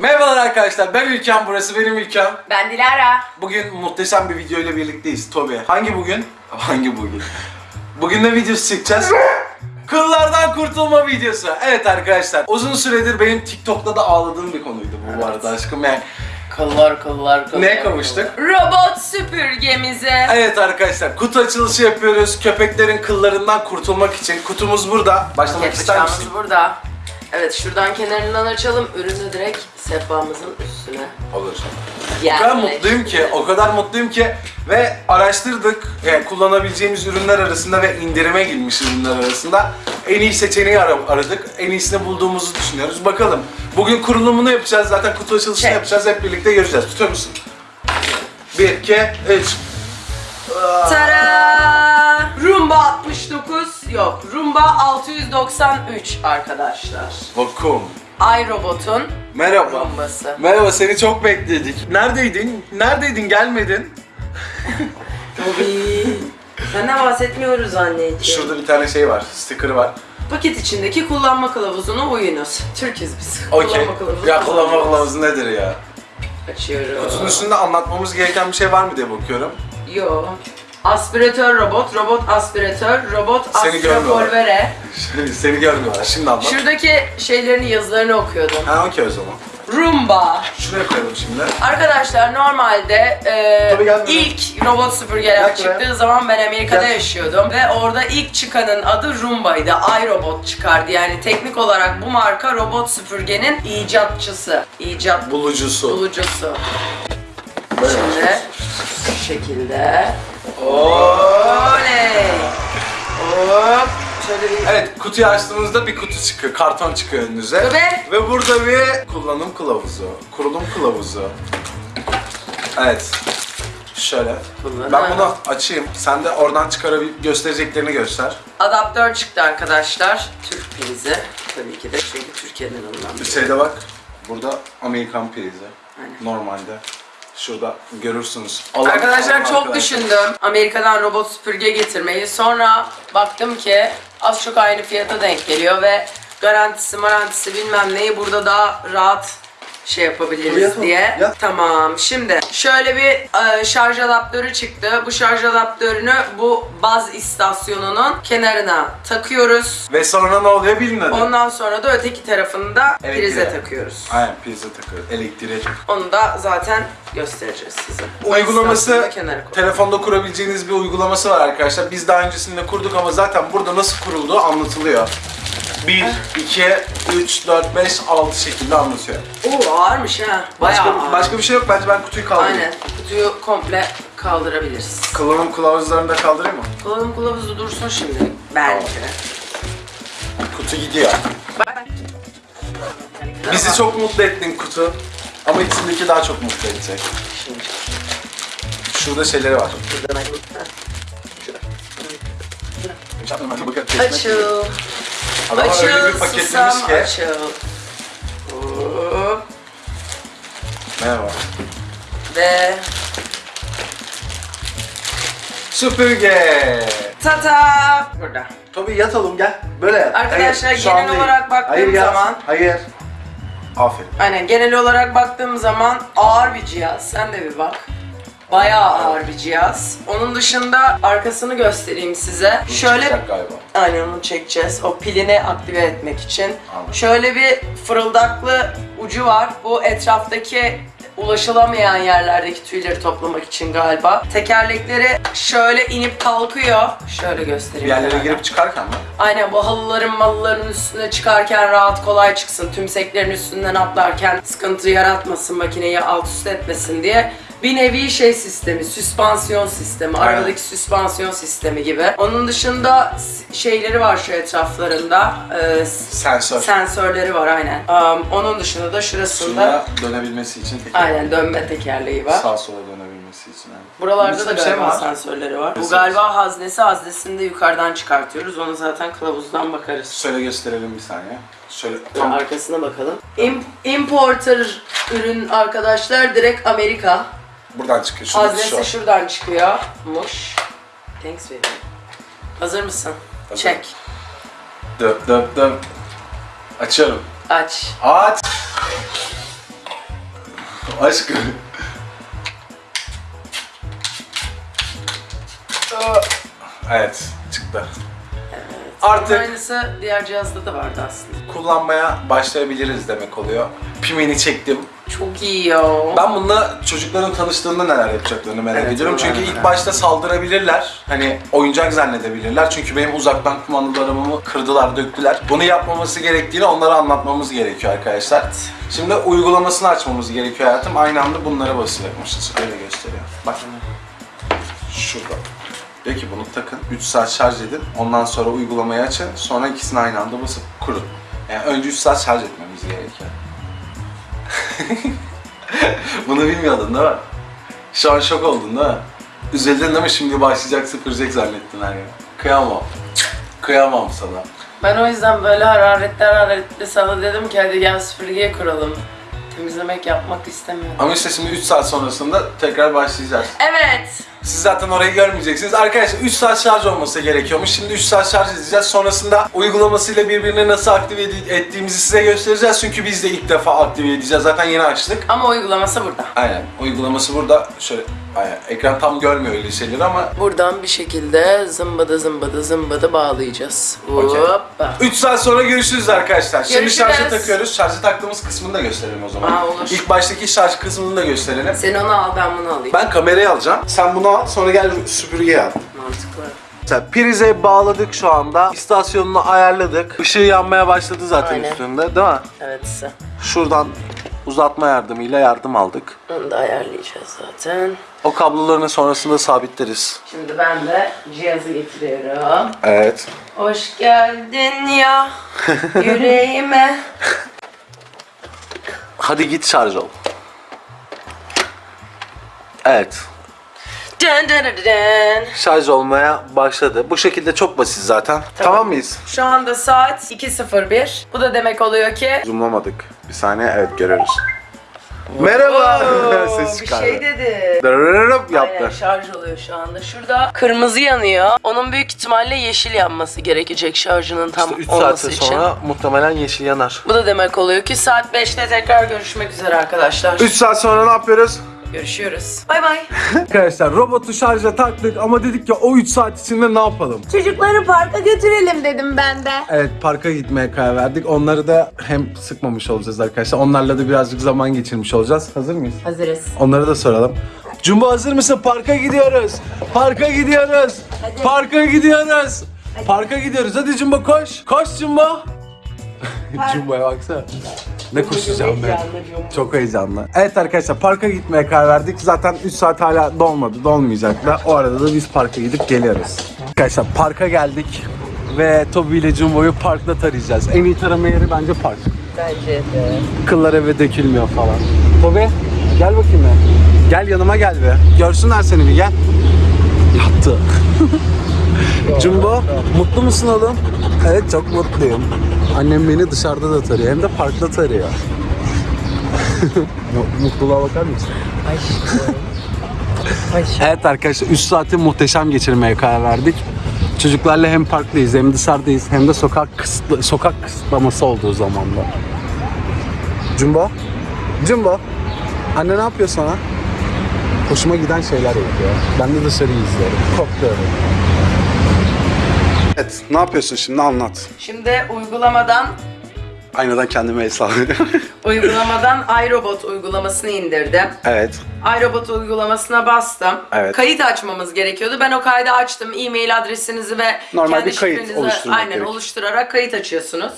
Merhabalar arkadaşlar ben Ülkem burası benim ülkem. Ben Dilara. Bugün muhteşem bir video ile birlikteyiz Tobi. Hangi bugün? Hangi bugün? Bugün ne videosu çekeceğiz? Kıllardan kurtulma videosu. Evet arkadaşlar uzun süredir benim TikTok'ta da ağladığım bir konuydu bu, bu arada aşkım yani. Kıllar kıllar kıllar. Neye kavuştuk? Robot süpürgemize. Evet arkadaşlar kutu açılışı yapıyoruz. Köpeklerin kıllarından kurtulmak için. Kutumuz burada. Başlamak ister Yapacağımız misin? burada. Evet şuradan kenarından açalım. Ürünü direkt sehpamızın üstüne. Olur. O kadar mutluyum ki, o kadar mutluyum ki ve araştırdık yani kullanabileceğimiz ürünler arasında ve indirime girmiş ürünler arasında en iyi seçeneği ara- aradık. En iyisini bulduğumuzu düşünüyoruz. Bakalım. Bugün kurulumunu yapacağız. Zaten kutu açılışını Çek. yapacağız. Hep birlikte göreceğiz. Tutuyor musun? 1, 2, 3. Tara! Rumba 69 yok. Rumba 693 arkadaşlar. Vakum. iRobot'un Merhaba. rumbası. Merhaba seni çok bekledik. Neredeydin? Neredeydin? Gelmedin. Tabii. Senden bahsetmiyoruz anneciğim. Şurada bir tane şey var. Sticker var. Paket içindeki kullanma kılavuzuna uyunuz. Türküz biz. Okey. Ya kullanma kılavuzu nedir ya? Açıyorum. Kutunun üstünde anlatmamız gereken bir şey var mı diye bakıyorum. Yo. Aspiratör robot, robot aspiratör, robot Seni görmüyorlar. aspiraporvere. Seni görmüyorlar. Şimdi anlat. Şuradaki şeylerin yazılarını okuyordum. Ha okey o zaman. Roomba. Şuraya koyalım şimdi. Arkadaşlar normalde e, Tabii ilk robot süpürgeler Gel buraya. çıktığı zaman ben Amerika'da Gel. yaşıyordum ve orada ilk çıkanın adı Roomba'ydı. iRobot çıkardı. Yani teknik olarak bu marka robot süpürgenin icatçısı. İcat Bulucusu. bulucusu. Böyle. Şimdi şu şekilde. Oley! Hop! Şöyle bir Evet kutuyu açtığınızda bir kutu çıkıyor. Karton çıkıyor önünüze. Ve- Ve burada bir kullanım kılavuzu. Kurulum kılavuzu. Evet. Şöyle. Kullanım. Ben bunu açayım. Sen de oradan çıkarabil göstereceklerini göster. adaptör çıktı arkadaşlar. Türk prizi. Tabii ki de çünkü Türkiye'den alınan Bir bir şeyde bak. Burada Amerikan prizi. Aynen. Normalde. Şurada görürsünüz. Arkadaşlar Alın çok arkadaşlar. düşündüm Amerika'dan robot süpürge getirmeyi. Sonra baktım ki az çok aynı fiyata denk geliyor ve garantisi marantisi bilmem neyi burada daha rahat şey yapabiliriz Yatalım, diye. yat. Tamam. Şimdi şöyle bir e, şarj adaptörü çıktı. Bu şarj adaptörünü bu baz istasyonunun kenarına takıyoruz. Ve sonra ne oluyor bilmiyorum. Ondan sonra da öteki tarafını da Elektriğe. prize takıyoruz. Aynen prize takıyor. Elektriğe. Onu da zaten göstereceğiz size. Uygulaması telefonda kurabileceğiniz bir uygulaması var arkadaşlar. Biz daha öncesinde kurduk ama zaten burada nasıl kurulduğu anlatılıyor. 1, 2, 3, 4, 5, 6 şekilde anlatıyor. Oo ağırmış ha. Bayağı Başka, ağır. başka bir şey yok. Bence ben kutuyu kaldırayım. Aynen. Kutuyu komple kaldırabiliriz. Kullanım kılavuzlarını da kaldırayım mı? Kullanım kılavuzu dursun şimdi. Bence. Kutu gidiyor. Bizi çok mutlu ettin kutu. Ama içindeki daha çok mutlu edecek. Şimdi Şurada şeyleri var. buradan Açıl. Açıl. Öyle bir paketlemiş Susam ki. açıl. Hop. Merhaba. Ve Süpürge. tata. Burada. Tabii yatalım gel. Böyle yat. Arkadaşlar, Hayır, şu an genel değil. olarak baktığım Hayır, yat. zaman- Hayır. Aferin. Aynen genel olarak baktığım zaman ağır bir cihaz. Sen de bir bak. Bayağı ağır bir cihaz. Onun dışında arkasını göstereyim size. Bu Şöyle galiba. Aynen onu çekeceğiz. O pilini aktive etmek için. Anladım. Şöyle bir fırıldaklı ucu var. Bu etraftaki ulaşılamayan yerlerdeki tüyleri toplamak için galiba. Tekerlekleri şöyle inip kalkıyor. Şöyle Bir göstereyim. yerlere hemen. girip çıkarken mi? Aynen bu halıların malıların üstüne çıkarken rahat kolay çıksın. Tümseklerin üstünden atlarken sıkıntı yaratmasın makineyi alt üst etmesin diye. Bir nevi şey sistemi, süspansiyon sistemi, Aynen. aradaki süspansiyon sistemi gibi. Onun dışında şeyleri var şu etraflarında, e, Sensör. sensörleri var aynen. Um, onun dışında da şurasında Şuna dönebilmesi için teker. aynen dönme tekerleği var. Sağ sola dönebilmesi için. Yani. Buralarda Bunun da bir galiba şey var. sensörleri var. Bu Nasıl? galiba haznesi, haznesini de yukarıdan çıkartıyoruz. Onu zaten kılavuzdan bakarız. Şöyle gösterelim bir saniye. Şöyle tam Arkasına bakalım. Im- importer ürün arkadaşlar direkt Amerika. Buradan çıkıyor. Şurada Haznesi şu. şuradan çıkıyormuş. Thanks baby. Hazır mısın? Hazır. Çek. Döp döp döp. Açıyorum. Aç. Aç. Aşkım. Evet, çıktı. Artık Aynısı diğer cihazda da vardı aslında. kullanmaya başlayabiliriz demek oluyor. Pimini çektim. Çok iyi ya. Ben bununla çocukların tanıştığında neler yapacaklarını merak Evet, ediyorum. Çünkü ilk merak başta saldırabilirler. Hani oyuncak zannedebilirler. Çünkü benim uzaktan kumandalarımı kırdılar, döktüler. Bunu yapmaması gerektiğini onlara anlatmamız gerekiyor arkadaşlar. Şimdi uygulamasını açmamız gerekiyor hayatım. Aynı anda bunlara basacakmışız. Öyle gösteriyor. Bak. Şurada. Diyor ki bunu takın, 3 saat şarj edin, ondan sonra uygulamayı açın, sonra ikisini aynı anda basıp kurun. Yani önce 3 saat şarj etmemiz gerekiyor. Bunu bilmiyordun değil mi? Şu an şok oldun değil mi? Üzüldün değil mi? Şimdi başlayacak sıfıracak zannettin her yer. Kıyamam. Kıyamam sana. Ben o yüzden böyle hararetli hararetli sana dedim ki hadi gel süpürgeye kuralım. Temizlemek yapmak istemiyorum. Ama işte şimdi 3 saat sonrasında tekrar başlayacağız. Evet. Siz zaten orayı görmeyeceksiniz. Arkadaşlar 3 saat şarj olması gerekiyormuş. Şimdi 3 saat şarj edeceğiz. Sonrasında uygulamasıyla birbirini nasıl aktive ettiğimizi size göstereceğiz. Çünkü biz de ilk defa aktive edeceğiz. Zaten yeni açtık. Ama uygulaması burada. Aynen. Uygulaması burada. Şöyle aynen. ekran tam görmüyor öyle şeyleri ama Buradan bir şekilde zımbada zımbada zımbada bağlayacağız. Okey. Hoppa. 3 saat sonra görüşürüz arkadaşlar. Şimdi Görüşürüz. şarja takıyoruz. Şarja taktığımız kısmını da gösterelim o zaman. Aa, olur. İlk baştaki şarj kısmını da gösterelim. Sen onu al ben bunu alayım. Ben kamerayı alacağım. Sen bunu al sonra gel süpürgeyi al. Mantıklı. Mesela prize bağladık şu anda. İstasyonunu ayarladık. Işığı yanmaya başladı zaten Aynen. üstünde değil mi? Evet. Şuradan uzatma yardımıyla yardım aldık. Onu da ayarlayacağız zaten. O kablolarını sonrasında sabitleriz. Şimdi ben de cihazı getiriyorum. Evet. Hoş geldin ya yüreğime. Hadi git şarj ol. Evet. Dın dın dın dın. Şarj olmaya başladı. Bu şekilde çok basit zaten. Tamam, mıyız? Şu anda saat 2.01. Bu da demek oluyor ki... Zoomlamadık. Bir saniye evet görüyoruz. Merhaba. Oo, Ses bir çıkardı. şey dedi. Dırırırıp yaptı. Aynen şarj oluyor şu anda. Şurada kırmızı yanıyor. Onun büyük ihtimalle yeşil yanması gerekecek şarjının tam 3 olması saat için. sonra muhtemelen yeşil yanar. Bu da demek oluyor ki saat 5'te tekrar görüşmek üzere arkadaşlar. 3 saat sonra ne yapıyoruz? Görüşüyoruz. Bay bay. Arkadaşlar robotu şarja taktık ama dedik ki o 3 saat içinde ne yapalım? Çocukları parka götürelim dedim ben de. Evet parka gitmeye karar verdik. Onları da hem sıkmamış olacağız arkadaşlar. Onlarla da birazcık zaman geçirmiş olacağız. Hazır mıyız? Hazırız. Onları da soralım. Jumbo hazır mısın? Parka gidiyoruz. Parka gidiyoruz. Parka gidiyoruz. Parka gidiyoruz. Hadi Jumbo koş. Koş Jumbo. Jumbo'ya baksana. Ne koşacağım ben. Çok heyecanlı. Evet arkadaşlar parka gitmeye karar verdik. Zaten 3 saat hala dolmadı. Dolmayacak da. O arada da biz parka gidip geliyoruz. Arkadaşlar parka geldik. Ve Toby ile Jumbo'yu parkta tarayacağız. En iyi tarama yeri bence park. Bence de. Kıllar eve dökülmüyor falan. Tobi gel bakayım ya. Gel yanıma gel be. Görsünler seni bir gel. Yattı. Jumbo mutlu musun oğlum? Evet çok mutluyum. Annem beni dışarıda da tarıyor hem de parkta tarıyor. Mutluluğa bakar mısın? Evet arkadaşlar 3 saati muhteşem geçirmeye karar verdik. Çocuklarla hem parktayız hem dışarıdayız hem de sokak kısıtlı, sokak kısıtlaması olduğu zamanda. Jumbo? Jumbo? Anne ne yapıyor sana? Hoşuma giden şeyler yapıyor. Ben de dışarıyı izliyorum. Kokluyorum. Evet, ne yapıyorsun şimdi anlat. Şimdi uygulamadan Aynadan kendime sallıyorum. uygulamadan iRobot uygulamasını indirdim. evet. iRobot uygulamasına bastım. Evet. Kayıt açmamız gerekiyordu. Ben o kaydı açtım. E-mail adresinizi ve Normal kendi bir kayıt şifrenizi oluşturmak aynen gerek. oluşturarak kayıt açıyorsunuz.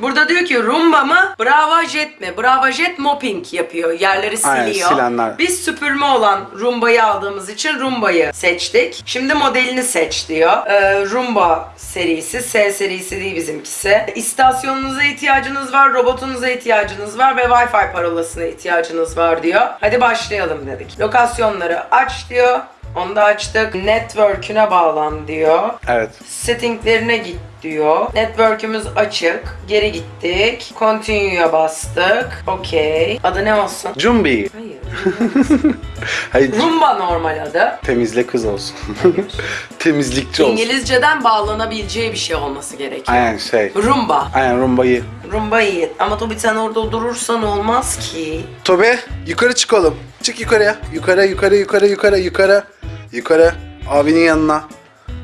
Burada diyor ki Roomba mı, Brava Jet mi? Brava Jet mopping yapıyor. Yerleri Aynen, siliyor. silenler. Biz süpürme olan Roomba'yı aldığımız için Roomba'yı seçtik. Şimdi modelini seç diyor. Ee, Roomba serisi, S serisi değil bizimkisi. İstasyonunuza ihtiyacınız var, robotunuza ihtiyacınız var ve Wi-Fi parolasına ihtiyacınız var diyor. Hadi başlayalım dedik. Lokasyonları aç diyor. Onu da açtık. Network'üne bağlan diyor. Evet. Settinglerine git diyor. Network'ümüz açık. Geri gittik. Continue'ya bastık. Okey. Adı ne olsun? Cumbi. Hayır. Hayır. Rumba normal adı. Temizle kız olsun. Temizlikçi olsun. İngilizceden bağlanabileceği bir şey olması gerekiyor. Aynen şey. Rumba. Aynen rumbayı. Rumba iyi. Ama tabii sen orada durursan olmaz ki. Tobe yukarı çıkalım. Çık yukarıya. Yukarı yukarı yukarı yukarı yukarı. Yukarı. Abinin yanına.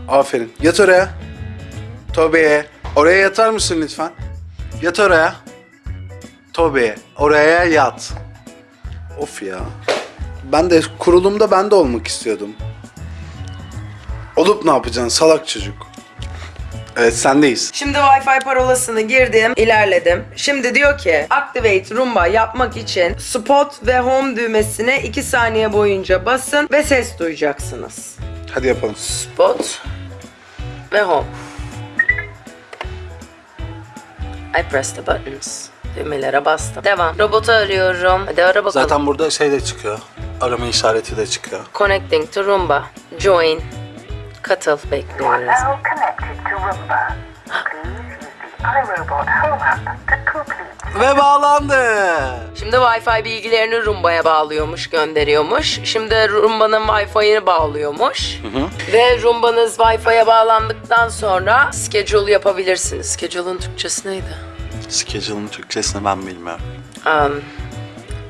Aferin. Yat oraya. Tobe. Oraya yatar mısın lütfen? Yat oraya. Tobe. Oraya yat. Of ya. Ben de kurulumda ben de olmak istiyordum. Olup ne yapacaksın salak çocuk. Evet sendeyiz. Şimdi Wi-Fi parolasını girdim, ilerledim. Şimdi diyor ki Activate Roomba yapmak için Spot ve Home düğmesine 2 saniye boyunca basın ve ses duyacaksınız. Hadi yapalım. Spot ve Home. I press the buttons. Düğmelere bastım. Devam. Robotu arıyorum. Hadi ara bakalım. Zaten burada şey de çıkıyor. Arama işareti de çıkıyor. Connecting to Roomba. Join. Katıl bekliyoruz. Ve bağlandı. Şimdi Wi-Fi bilgilerini Roomba'ya bağlıyormuş, gönderiyormuş. Şimdi Roomba'nın Wi-Fi'ini bağlıyormuş. Ve Roomba'nız Wi-Fi'ye bağlandıktan sonra schedule yapabilirsiniz. Schedule'ın Türkçesi neydi? Schedule'ın Türkçesini ben bilmiyorum. Um,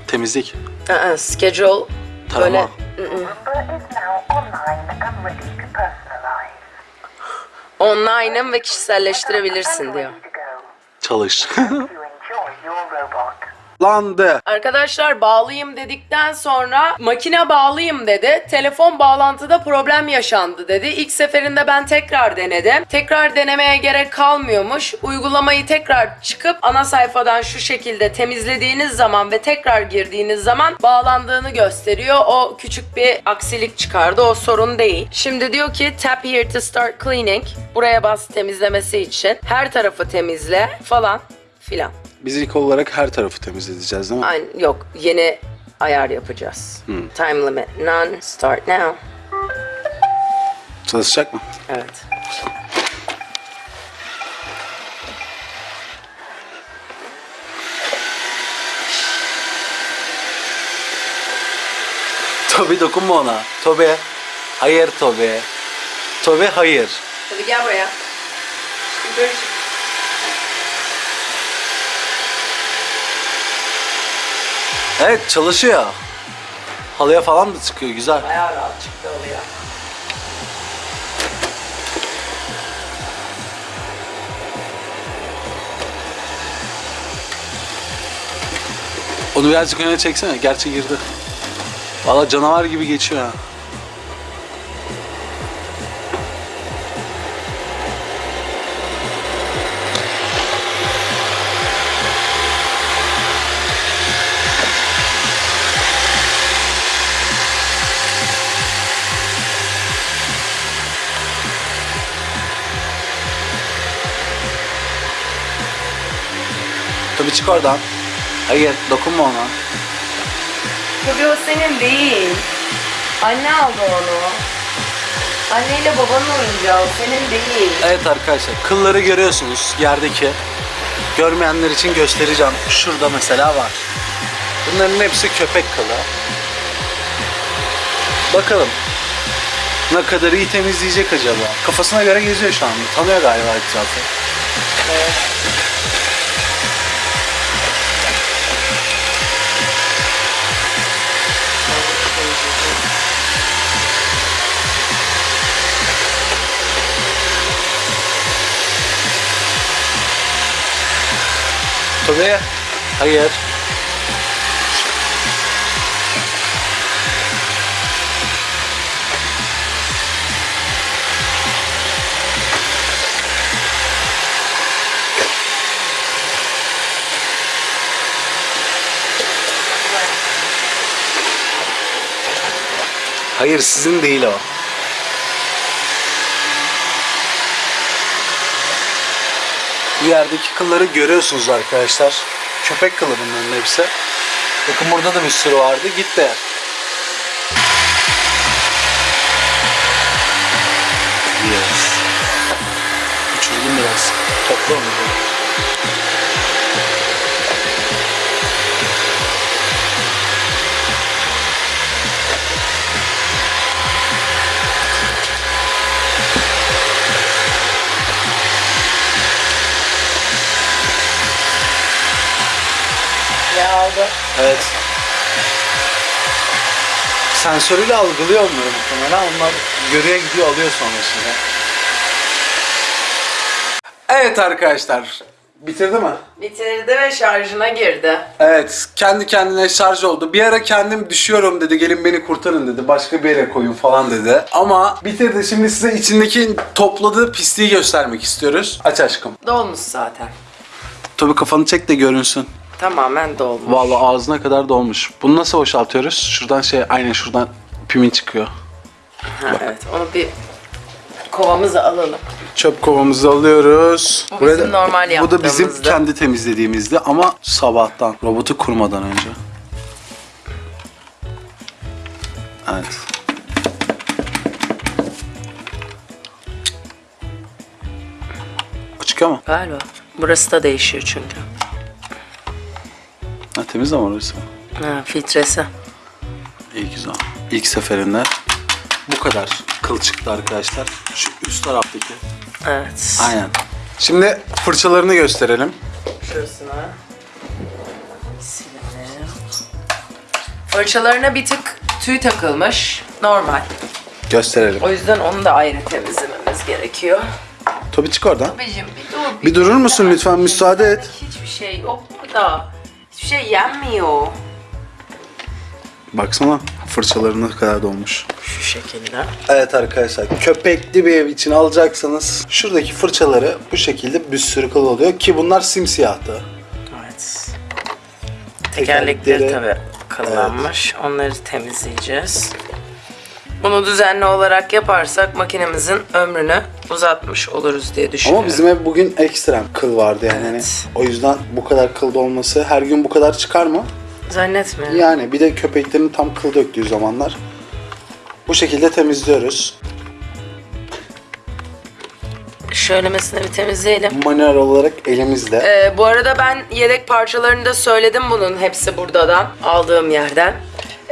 Temizlik. ı-ı, schedule Tarama. böyle online'ım ve kişiselleştirebilirsin diyor. Çalış. You enjoy your robot. Landı. Arkadaşlar bağlayayım dedikten sonra makine bağlayayım dedi. Telefon bağlantıda problem yaşandı dedi. İlk seferinde ben tekrar denedim. Tekrar denemeye gerek kalmıyormuş. Uygulamayı tekrar çıkıp ana sayfadan şu şekilde temizlediğiniz zaman ve tekrar girdiğiniz zaman bağlandığını gösteriyor. O küçük bir aksilik çıkardı. O sorun değil. Şimdi diyor ki tap here to start cleaning. Buraya bas temizlemesi için. Her tarafı temizle falan filan. Biz ilk olarak her tarafı temizleyeceğiz değil mi? Aynı, yok yeni ayar yapacağız. Time limit none. Start now. Çalışacak mı? Evet. Tobi dokunma ona. Tobi. Hayır Tobi. Tobi hayır. Hadi gel buraya. Yukarı Evet çalışıyor. Halıya falan da çıkıyor güzel. Bayağı rahat çıktı oluyor. Onu birazcık öne çeksene. Gerçi girdi. Valla canavar gibi geçiyor ha. Tabii çık oradan. Hayır dokunma ona. Tabii o senin değil. Anne aldı onu. Anneyle babanın oyuncağı o senin değil. Evet arkadaşlar kılları görüyorsunuz yerdeki. Görmeyenler için göstereceğim. Şurada mesela var. Bunların hepsi köpek kılı. Bakalım. Ne kadar iyi temizleyecek acaba? Kafasına göre geziyor şu an. Tanıyor galiba etrafı. Tabii. Hayır. Hayır sizin değil o. yerdeki kılları görüyorsunuz arkadaşlar. Köpek kılı bunların hepsi. Bakın burada da bir sürü vardı. Gitti. Yes. Uçurdum biraz. Topla onu. Ne aldı? Evet. Sensörüyle algılıyor onları muhtemelen. Onlar görüye gidiyor alıyor sonrasında. Evet arkadaşlar. Bitirdi mi? Bitirdi ve şarjına girdi. Evet. Kendi kendine şarj oldu. Bir ara kendim düşüyorum dedi. Gelin beni kurtarın dedi. Başka bir yere koyun falan dedi. Ama bitirdi. Şimdi size içindeki topladığı pisliği göstermek istiyoruz. Aç aşkım. Dolmuş zaten. Tabii kafanı çek de görünsün. Tamamen dolmuş. Vallahi ağzına kadar dolmuş. Bunu nasıl boşaltıyoruz? Şuradan şey aynen şuradan pimin çıkıyor. Ha, evet onu bir kovamıza alalım. Çöp kovamızı alıyoruz. Bu bizim normal Bu da bizim kendi temizlediğimizdi ama sabahtan. Robotu kurmadan önce. Evet. Çıkıyor mu? Galiba. Burası da değişiyor çünkü. Temiz ama orası. Ha, filtresi. İyi güzel. İlk seferinde bu kadar kıl çıktı arkadaşlar. Şu üst taraftaki. Evet. Aynen. Şimdi fırçalarını gösterelim. Şurasına. Silelim. Fırçalarına bir tık tüy takılmış. Normal. Gösterelim. O yüzden onu da ayrı temizlememiz gerekiyor. Tabii çık oradan. Babacım bir dur. Bir durur musun lütfen? Müsaade et. Hiçbir şey yok burada. Şey yenmiyor. Baksana fırçaları ne kadar dolmuş. Şu şekilde. Evet arkadaşlar köpekli bir ev için alacaksanız şuradaki fırçaları bu şekilde bir sürü kıl oluyor ki bunlar simsiyahtı. Evet. Tekerlekleri Tekerlekleri- tabii kıllanmış. Onları temizleyeceğiz. Bunu düzenli olarak yaparsak makinemizin ömrünü uzatmış oluruz diye düşünüyorum. Ama bizim ev bugün ekstrem kıl vardı yani. Hani Evet. o yüzden bu kadar kıl olması her gün bu kadar çıkar mı? Zannetmiyorum. Yani bir de köpeklerin tam kıl döktüğü zamanlar. Bu şekilde temizliyoruz. Şöylemesine bir temizleyelim. Manuel olarak elimizle. Ee, bu arada ben yedek parçalarını da söyledim bunun hepsi buradan aldığım yerden.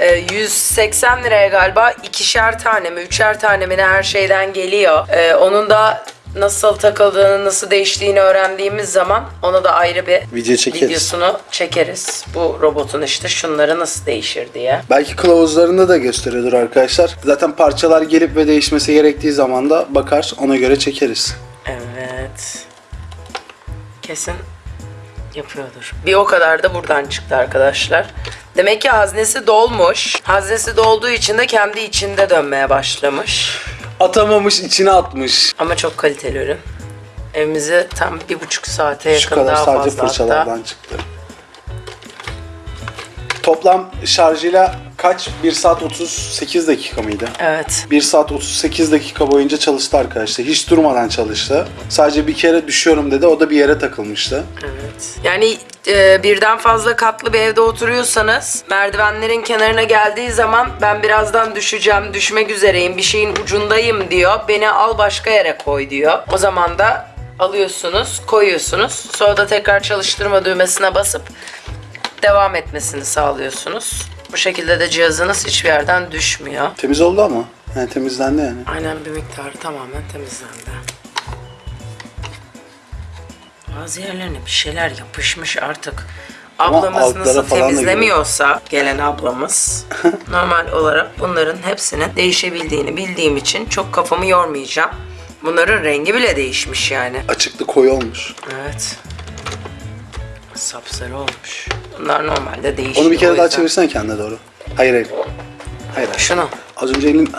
Ee, 180 liraya galiba ikişer tane mi üçer tane mi ne her şeyden geliyor. Ee, onun da nasıl takıldığını nasıl değiştiğini öğrendiğimiz zaman ona da ayrı bir Video çekeriz. videosunu çekeriz. Bu robotun işte şunları nasıl değişir diye. Belki kılavuzlarında da gösteriyordur arkadaşlar. Zaten parçalar gelip ve değişmesi gerektiği zaman da bakar ona göre çekeriz. Evet. Kesin yapıyordur. Bir o kadar da buradan çıktı arkadaşlar. Demek ki haznesi dolmuş. Haznesi dolduğu için de kendi içinde dönmeye başlamış. Atamamış içine atmış. Ama çok kaliteli ürün. Evimizi tam bir buçuk saate yakın Şu kadar daha sadece fazla fırçalardan hatta. çıktı. Toplam şarjıyla kaç? 1 saat 38 dakika mıydı? Evet. 1 saat 38 dakika boyunca çalıştı arkadaşlar. Hiç durmadan çalıştı. Sadece bir kere düşüyorum dedi. O da bir yere takılmıştı. Evet. Yani e, birden fazla katlı bir evde oturuyorsanız merdivenlerin kenarına geldiği zaman ben birazdan düşeceğim, düşmek üzereyim, bir şeyin ucundayım diyor. Beni al başka yere koy diyor. O zaman da alıyorsunuz, koyuyorsunuz. Sonra da tekrar çalıştırma düğmesine basıp devam etmesini sağlıyorsunuz. Bu şekilde de cihazınız hiçbir yerden düşmüyor. Temiz oldu ama. Yani temizlendi yani. Aynen bir miktarı tamamen temizlendi. Bazı yerlerine bir şeyler yapışmış artık. Ama Ablamız nasıl temizlemiyorsa gelen ablamız normal olarak bunların hepsinin değişebildiğini bildiğim için çok kafamı yormayacağım. Bunların rengi bile değişmiş yani. Açıklı koyu olmuş. Evet. Sapsarı olmuş. Bunlar normalde değişiyor. Onu bir kere daha yüzden. çevirsene kendine doğru. Hayır hayır. Hayır. hayır. Şunu. Az önce elin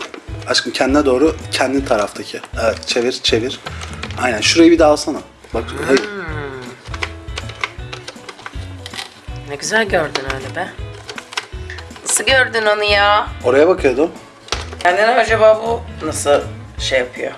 aşkım kendine doğru kendi taraftaki. Evet çevir çevir. Aynen şurayı bir daha alsana. Bak hayır. Ne güzel gördün öyle be. Nasıl gördün onu ya? Oraya bakıyordum. Kendine acaba bu nasıl şey yapıyor?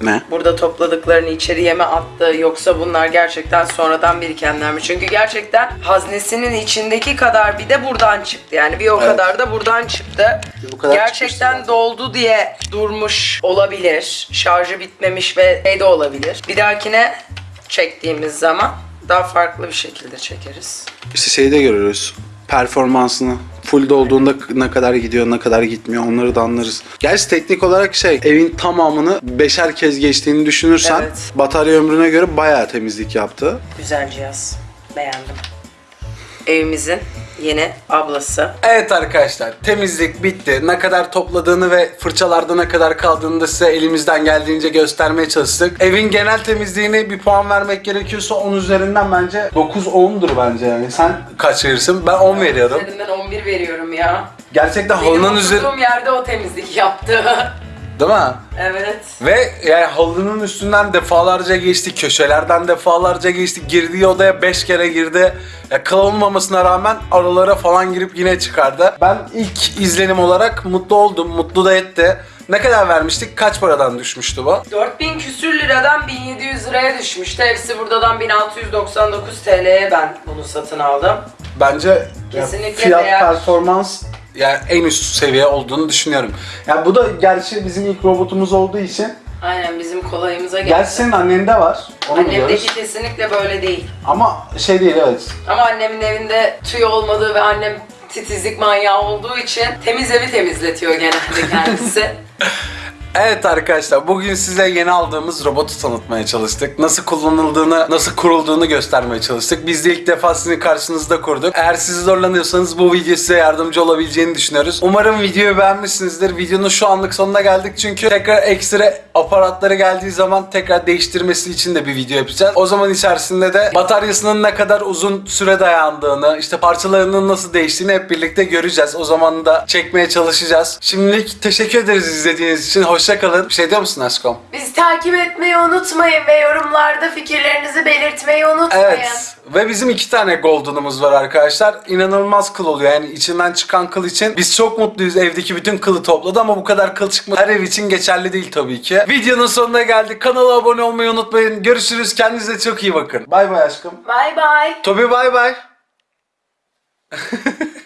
Ne? Burada topladıklarını içeriye mi attı yoksa bunlar gerçekten sonradan birikenler mi? Çünkü gerçekten haznesinin içindeki kadar bir de buradan çıktı. Yani bir o Evet. kadar da buradan çıktı. Bu kadar gerçekten doldu diye durmuş olabilir. Şarjı bitmemiş ve şey de olabilir. Bir dahakine çektiğimiz zaman daha farklı bir şekilde çekeriz. İşte şeyi de görürüz. Performansını. Full dolduğunda ne kadar gidiyor, ne kadar gitmiyor onları da anlarız. Gerçi teknik olarak şey, evin tamamını beşer kez geçtiğini düşünürsen Evet. batarya ömrüne göre bayağı temizlik yaptı. Güzel cihaz. Beğendim. Evimizin yeni ablası. Evet arkadaşlar temizlik bitti. Ne kadar topladığını ve fırçalarda ne kadar kaldığını da size elimizden geldiğince göstermeye çalıştık. Evin genel temizliğini bir puan vermek gerekiyorsa 10 üzerinden bence 9-10'dur bence yani. Sen kaç verirsin? Ben 10 veriyorum. Üzerinden 11 veriyorum ya. Gerçekten Benim halının üzeri... oturduğum yerde o temizlik yaptı. Değil mi? evet. Ve yani halının üstünden defalarca geçti, köşelerden defalarca geçti, girdiği odaya 5 kere girdi. Ya kıl olmamasına rağmen aralara falan girip yine çıkardı. Ben ilk izlenim olarak mutlu oldum, mutlu da etti. Ne kadar vermiştik? Kaç paradan düşmüştü bu? 4000 küsür liradan 1700 liraya düşmüştü. Hepsi buradan 1699 TL'ye ben bunu satın aldım. Bence Kesinlikle fiyat değer. performans yani en üst seviye olduğunu düşünüyorum. Ya bu da gerçi bizim ilk robotumuz olduğu için. Aynen bizim kolayımıza geldi. Gerçi senin annende var. Onu biliyoruz. Annemdeki kesinlikle böyle değil. Ama şey değil evet. Ama annemin evinde tüy olmadığı ve annem titizlik manyağı olduğu için temiz evi temizletiyor genelde kendisi. Evet arkadaşlar bugün size yeni aldığımız robotu tanıtmaya çalıştık. Nasıl kullanıldığını, nasıl kurulduğunu göstermeye çalıştık. Biz de ilk defa sizin karşınızda kurduk. Eğer siz zorlanıyorsanız bu video size yardımcı olabileceğini düşünüyoruz. Umarım videoyu beğenmişsinizdir. Videonun şu anlık sonuna geldik çünkü tekrar ekstra aparatları geldiği zaman tekrar değiştirmesi için de bir video yapacağız. O zaman içerisinde de bataryasının ne kadar uzun süre dayandığını, işte parçalarının nasıl değiştiğini hep birlikte göreceğiz. O zaman da çekmeye çalışacağız. Şimdilik teşekkür ederiz izlediğiniz için. Hoşça kalın. Bir şey diyor musun aşkım? Bizi takip etmeyi unutmayın ve yorumlarda fikirlerinizi belirtmeyi unutmayın. Evet. Ve bizim iki tane golden'ımız var arkadaşlar. İnanılmaz kıl oluyor. Yani içinden çıkan kıl için. Biz çok mutluyuz. Evdeki bütün kılı topladı ama bu kadar kıl çıkmadı. Her ev için geçerli değil tabii ki. Videonun sonuna geldik. Kanala abone olmayı unutmayın. Görüşürüz. Kendinize çok iyi bakın. Bay bay aşkım. Bye bye. Tobi bay bay.